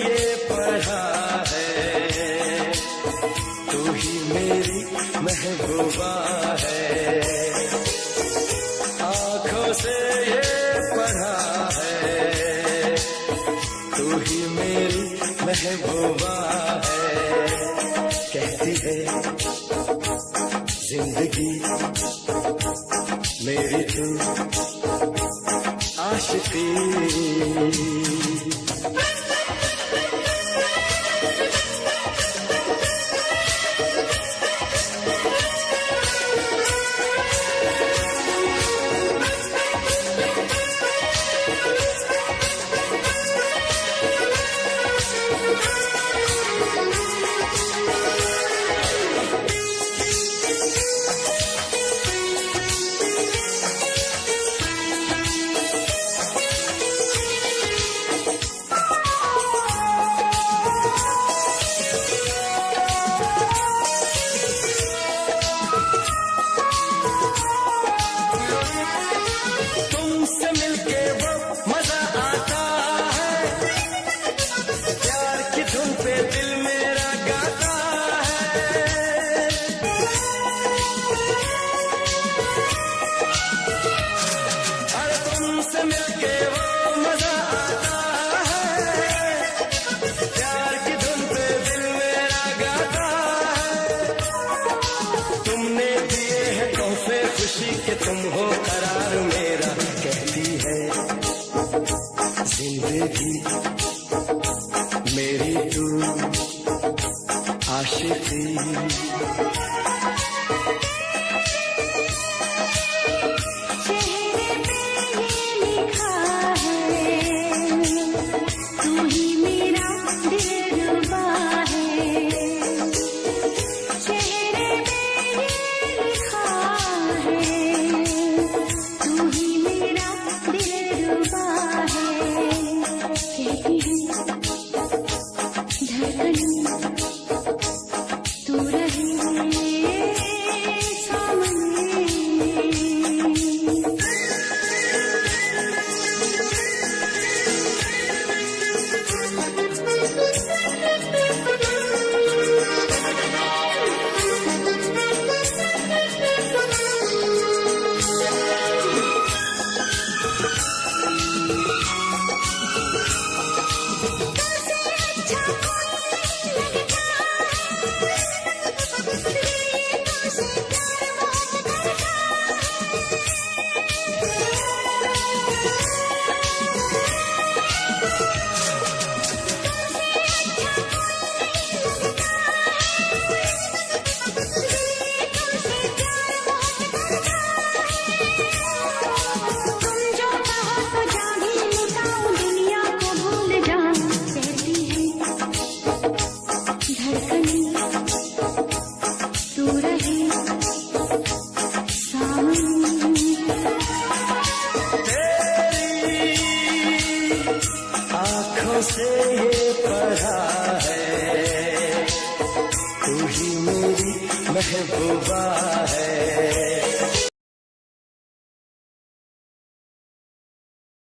ये पढ़ा है। तू ही मेरी महबूबा है। आँखों से ये पढ़ा है। तू ही मेरी महबूबा है। कहती है, ज़िंदगी मेरी तू आशती कि तुम हो करार मेरा कहती है। ज़िंदगी मेरी तू आशिकी। से ये पढ़ा है। तू ही मेरी महबूबा है।